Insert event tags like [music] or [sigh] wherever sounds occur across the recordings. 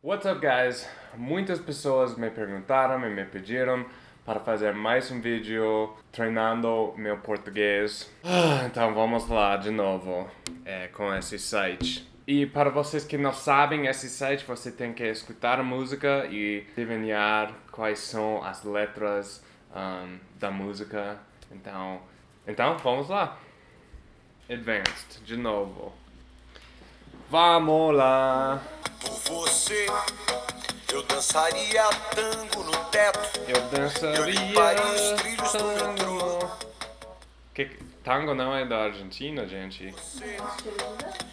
What's up, guys? Muitas pessoas me perguntaram e me pediram para fazer mais um vídeo treinando meu português. Ah, Então vamos lá de novo é, com esse site. E para vocês que não sabem esse site, você tem que escutar a música e adivinhar quais são as letras um, da música. Então, então vamos lá. Advanced, de novo. Vamos lá. Você, eu dançaria tango no teto. Eu dançaria Eu limparia os trilhos do metrô. tango. Que, tango não é da Argentina, gente.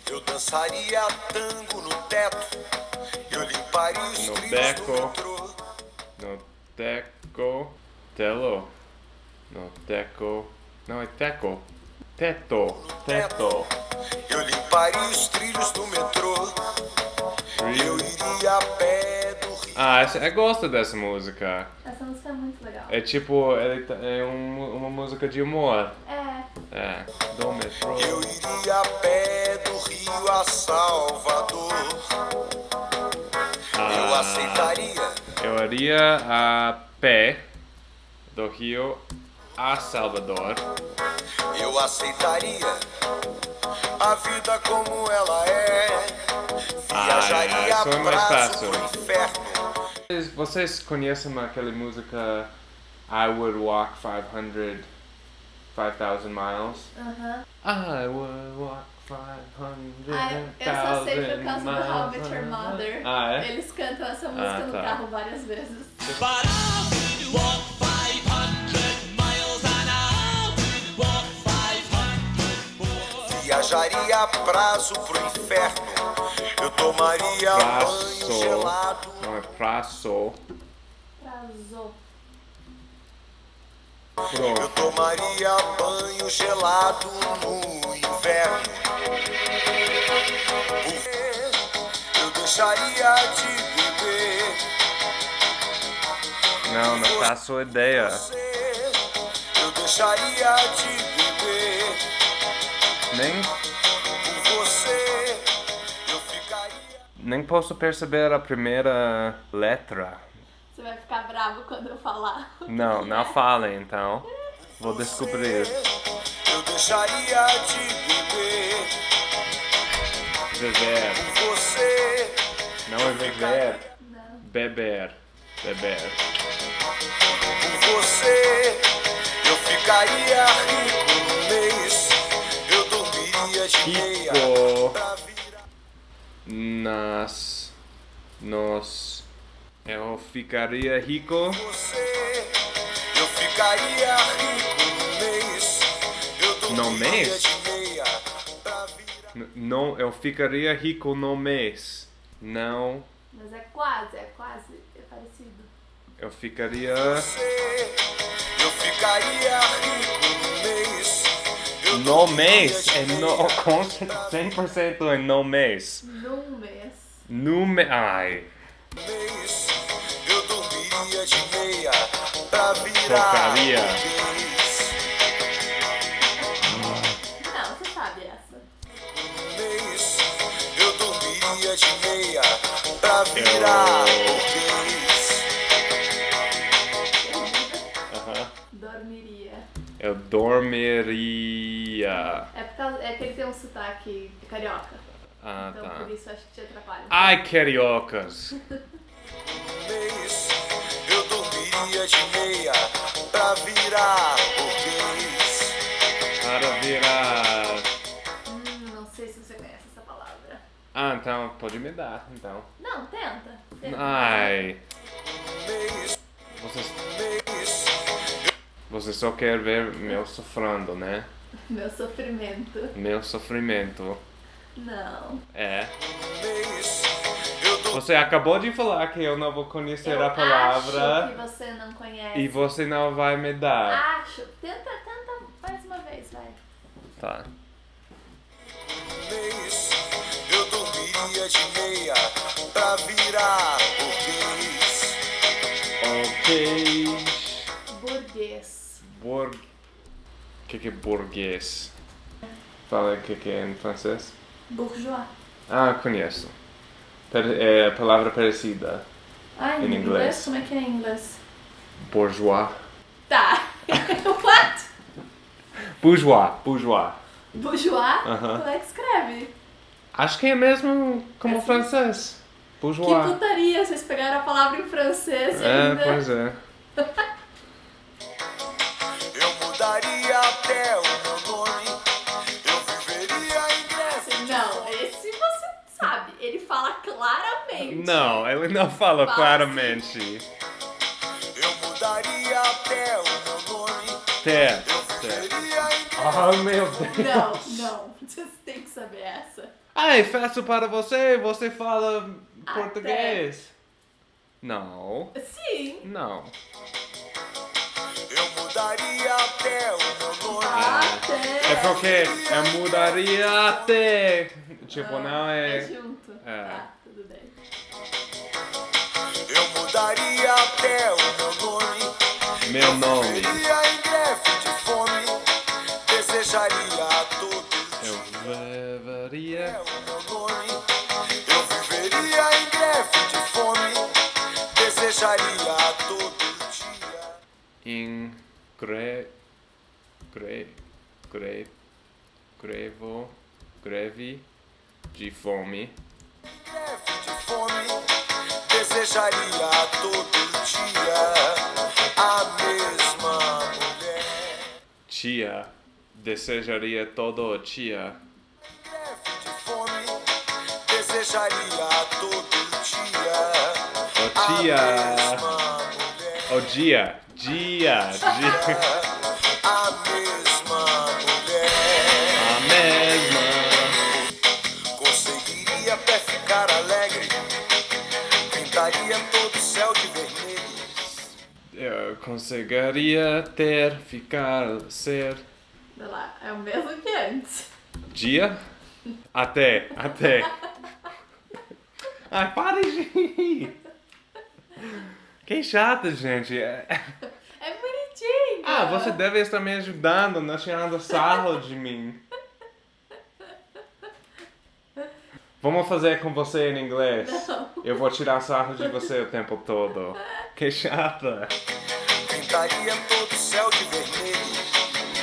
Eu dançaria tango no teto. Eu limparia os No trilhos beco. do metrô. No teco. Telo. No teco. Não, é teco. Teto. Teto. Eu limparia os trilhos do metrô. Eu iria a pé do rio. Ah, essa, eu gosto dessa música. Essa música é muito legal. É tipo, tá- é um- uma música de humor. É, É, do metrô. Eu iria a pé do Rio a Salvador. Eu Ah, aceitaria. Eu iria a pé do Rio a Salvador. Eu aceitaria a vida como ela é. Ah, Viajaria isso é mais fácil. inferno. Vocês, vocês conhecem aquela música I Would Walk 500 5000 Miles? aham. I would walk 500 Ai, eu só sei por causa do How I Met Your Mother. Ah, é? Eles cantam essa música Ah, no tá. carro várias vezes. But I would walk more. Viajaria a prazo pro inferno. Eu tomaria banho Prazo. gelado. Não é prazo. Trazou. Eu Pro. tomaria banho gelado no inverno. Eu deixaria de beber. Não, não faço ideia. Você, eu deixaria de beber. Nem, nem posso perceber a primeira letra. Você vai ficar bravo quando eu falar. Não, não é. [laughs] fale então. Vou descobrir. Eu deixaria de beber. Beber. Você, Não é viver. Não. Beber. Beber. por você, eu ficaria rico no mês. Virar. Nas. Nos. Eu ficaria rico. Você, eu ficaria rico no mês. Eu No mês? de meia pra virar. N- Não, eu ficaria rico no mês. Não, Mas é quase, é quase, é parecido. eu ficaria. Você, eu ficaria No dormiria mês. É no, com pra 100% é no mês. Num mês. No mês. Ai. mês. Eu dormiria de meia pra virar Trocaria. mês. Não, você sabe essa. mês. Eu dormiria de meia pra virar Eu- um mês. Eu dormiria. É, por causa, é que ele tem um sotaque carioca. Ah, Então tá. por isso acho que te atrapalha. Ai, cariocas. mês. [laughs] Eu dormiria de meia pra virar mês. Para virar. Hum, não sei se você conhece essa palavra. Ah, então pode me dar, então. Não, tenta. tenta. Ai. mês. Você, só quer ver meu sofrendo, né? Meu sofrimento. Meu sofrimento. Não. É. Você acabou de falar que eu não vou conhecer Eu a acho palavra que você não conhece. e você não vai me dar. Acho. Tenta, tenta mais uma vez, vai. Tá. Eu dormiria de meia pra virar mês. Ok. Que, que é burguês? Fala o que, que é em francês? Bourgeois. Ah, conheço. É a palavra parecida. Ai, Em em inglês. inglês? Como é que é em inglês? Bourgeois. Tá. [laughs] What? Bourgeois. Bourgeois. Bourgeois? Aham. Como é que escreve? Acho que é mesmo como Assim? francês. Que Bourgeois. putaria, vocês pegaram a palavra em francês É, ainda. pois é. [laughs] Não, ele não fala claramente. Eu mudaria até o meu nome. Té. Eu Té. viveria em breve. Oh, meu Deus. Não, não. Você tem que saber essa. Ai, faço para você, você fala Até. português. Não, Sim. não. Eu mudaria até o meu nome. Até. É porque eu mudaria até. Tipo, não É é. junto. É. Tá, tudo bem. Até o meu nome. Meu nome. Em greve de fome. Desejaria a todos. Eu viveria. É o meu nome. Eu viveria em greve de fome. Desejaria a todo dia. em gre, gre, gre, grevo, greve de fome. Greve de fome. Desejaria todo dia a mesma mulher. Tia, desejaria todo dia. Greve de fome. Desejaria todo dia O a tia, mesma mulher. o dia, dia, dia, [laughs] Eu conseguiria ter, ficar, ser. Vai lá, é o mesmo que antes. Dia? Até, até. Ai, para de rir. Que chato, gente. É- É bonitinho. Ah, você deve estar me ajudando, não tirando sarro de mim. Vamos fazer com você em inglês. Não. Eu vou tirar sarro de você o tempo todo. Que chata. Pintaria todo o céu de vermelho.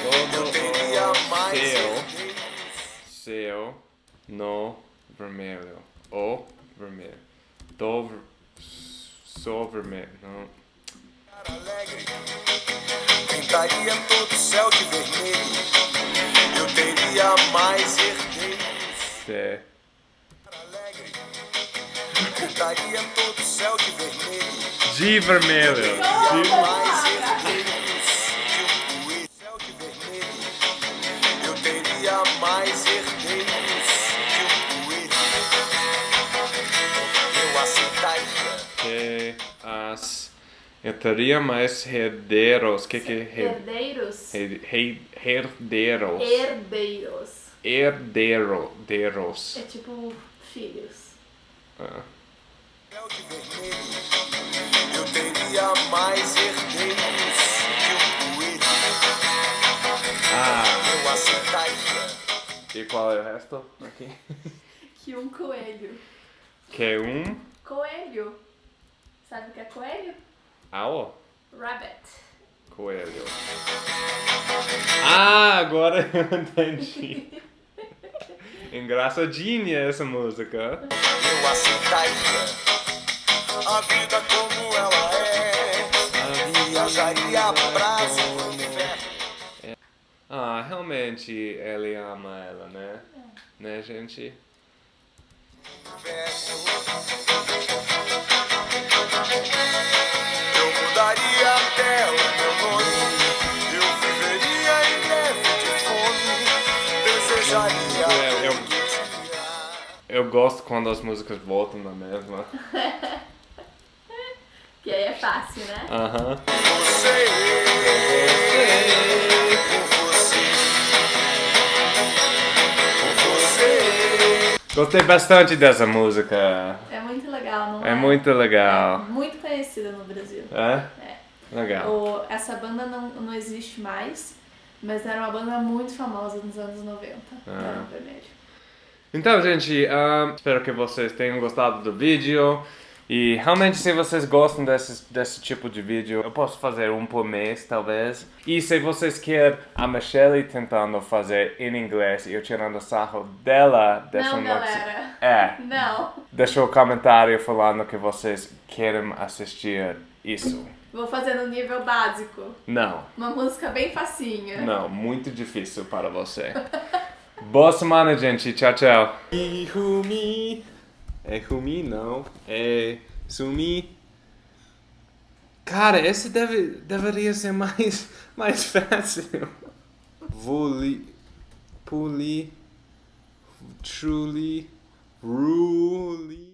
Todo Eu teria mais céu, céu no vermelho. O vermelho. Do ver... Sou vermelho. Não. Alegre. Pintaria todo o céu de vermelho. Eu teria mais herdeiros. Alegre. Pintaria todo o céu de vermelho. De vermelho. De... mais Eu teria mais herdeiros. Que que é her- Herdeiros. her- her- herdeiros? Herdeiros. Herdeiros. É tipo filhos. Ah. Eu teria mais herdeiros que um coelho. Ah. Eu aceitaria. E qual é o resto? Aqui. Que um coelho. Que um. Coelho. Sabe o que é coelho? Ao. Rabbit. Coelho. Ah, agora [laughs] eu entendi. Engraçadinha essa música. Eu aceitaria. A vida como ela é. Viajaria pra o inferno. Ah, realmente ele ama ela, né? Né, gente? Eu Eu- eu- todo dia. Eu gosto quando as músicas voltam na mesma. [laughs] Que aí é fácil, né? Aham. Você, por você, Gostei bastante dessa música. É muito legal, não é? É muito legal. É muito conhecida no Brasil. É? É. Legal. O- essa banda não, não existe mais, mas era uma banda muito famosa nos anos 90. Ah. Barão Vermelho. Então, gente, ahn, espero que vocês tenham gostado do vídeo. E realmente, se vocês gostam desse, desse tipo de vídeo, eu posso fazer um por mês, talvez. E se vocês querem a Michelle tentando fazer em inglês e eu tirando sarro dela, deixa Não, galera. É, Não. deixa um comentário falando que vocês querem assistir isso. Vou fazer no nível básico. Não, Uma música bem facinha. não, muito difícil para você. [laughs] Boa semana, gente. Tchau, tchau. E Rumi. É Rumi, não. É Sumi. Cara, esse deve, deveria ser [laughs] mais, mais fácil. Voli. Puli. Truly. Ruli.